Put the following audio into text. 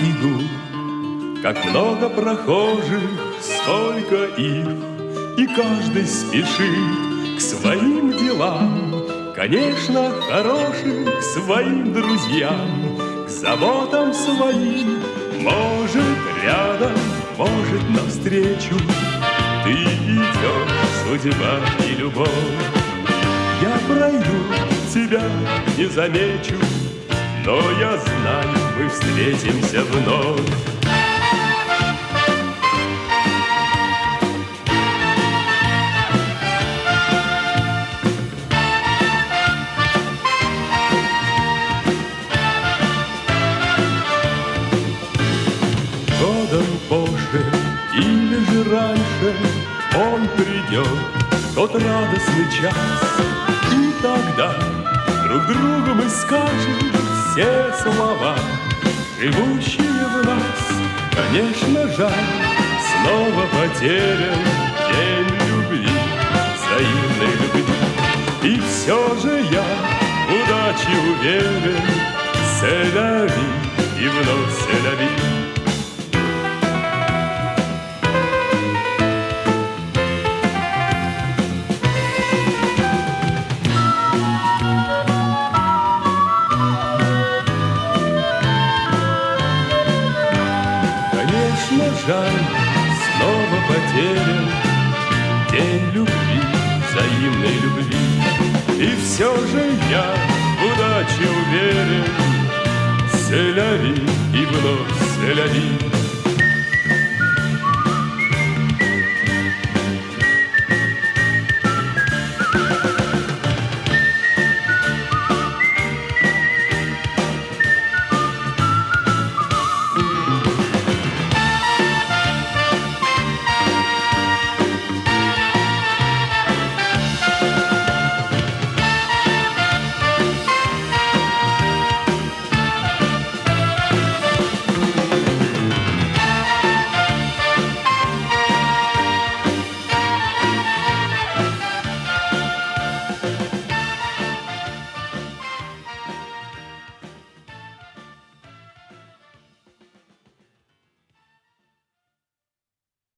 иду, как много прохожих, сколько их, И каждый спешит к своим делам, Конечно, хороших к своим друзьям, К заботам своим, может, рядом, может, навстречу. Ты идешь, судьба и любовь, Я пройду, тебя не замечу, Но я знаю, встретимся вновь. Годом позже или же раньше Он придет, тот радостный час, И тогда друг другу мы скажем все слова, Живущие в нас, конечно, жаль, Снова потерян день любви, взаимной любви. И все же я в удаче уверен, Селяви и вновь селяви. Жаль, снова потерян День любви, взаимной любви. И все же я в удаче уверен Селяви и вновь селяви